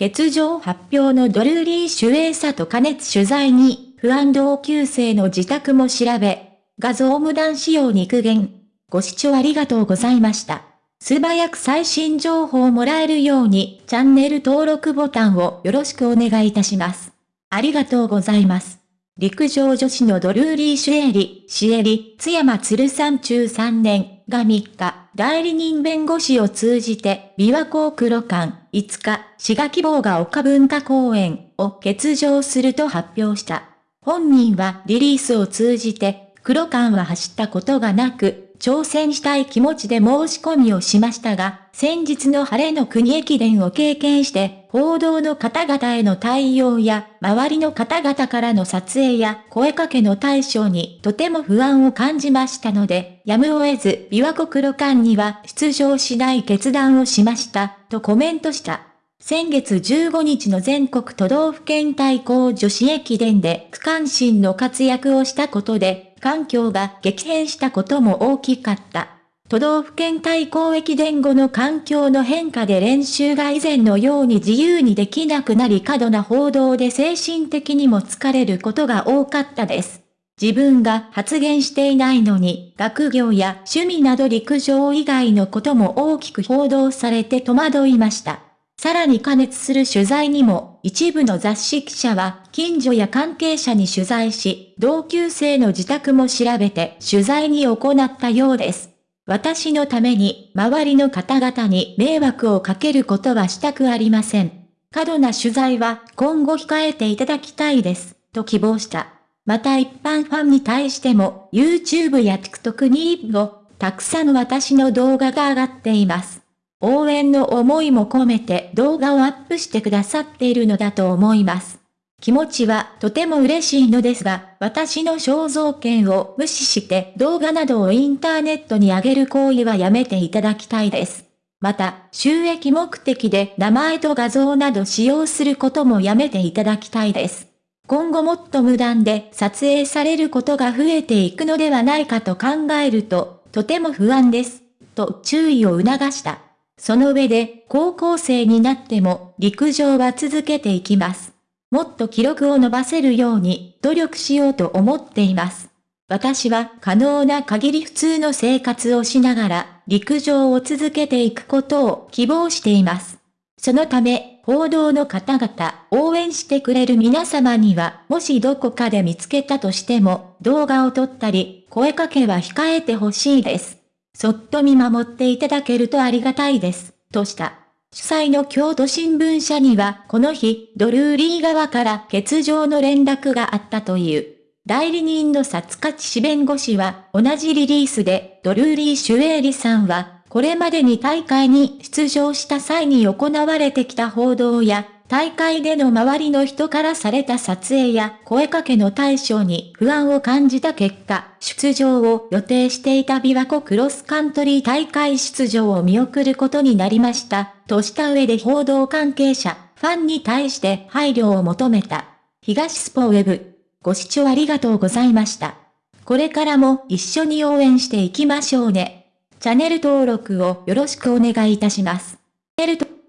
欠場発表のドルーリー主演者と加熱取材に、不安同級生の自宅も調べ、画像無断使用肉減。ご視聴ありがとうございました。素早く最新情報をもらえるように、チャンネル登録ボタンをよろしくお願いいたします。ありがとうございます。陸上女子のドルーリー・シュエリ、シエリ、津山鶴山中3年が3日、代理人弁護士を通じて、琵琶湖黒館、5日、滋賀希望が丘文化公園を欠場すると発表した。本人はリリースを通じて、黒館は走ったことがなく、挑戦したい気持ちで申し込みをしましたが、先日の晴れの国駅伝を経験して、報道の方々への対応や、周りの方々からの撮影や声かけの対象にとても不安を感じましたので、やむを得ず、琵琶湖黒館には出場しない決断をしました、とコメントした。先月15日の全国都道府県対抗女子駅伝で区間新の活躍をしたことで、環境が激変したことも大きかった。都道府県対抗駅伝後の環境の変化で練習が以前のように自由にできなくなり過度な報道で精神的にも疲れることが多かったです。自分が発言していないのに、学業や趣味など陸上以外のことも大きく報道されて戸惑いました。さらに加熱する取材にも、一部の雑誌記者は、近所や関係者に取材し、同級生の自宅も調べて取材に行ったようです。私のために、周りの方々に迷惑をかけることはしたくありません。過度な取材は今後控えていただきたいです、と希望した。また一般ファンに対しても、YouTube や TikTok にを、たくさん私の動画が上がっています。応援の思いも込めて動画をアップしてくださっているのだと思います。気持ちはとても嬉しいのですが、私の肖像権を無視して動画などをインターネットに上げる行為はやめていただきたいです。また、収益目的で名前と画像など使用することもやめていただきたいです。今後もっと無断で撮影されることが増えていくのではないかと考えると、とても不安です。と注意を促した。その上で、高校生になっても、陸上は続けていきます。もっと記録を伸ばせるように、努力しようと思っています。私は可能な限り普通の生活をしながら、陸上を続けていくことを希望しています。そのため、報道の方々、応援してくれる皆様には、もしどこかで見つけたとしても、動画を撮ったり、声かけは控えてほしいです。そっと見守っていただけるとありがたいです、とした。主催の京都新聞社には、この日、ドルーリー側から欠場の連絡があったという。代理人の薩勝氏弁護士は、同じリリースで、ドルーリー・シュエーリさんは、これまでに大会に出場した際に行われてきた報道や、大会での周りの人からされた撮影や声かけの対象に不安を感じた結果、出場を予定していた琵琶湖クロスカントリー大会出場を見送ることになりました、とした上で報道関係者、ファンに対して配慮を求めた。東スポウェブ。ご視聴ありがとうございました。これからも一緒に応援していきましょうね。チャンネル登録をよろしくお願いいたします。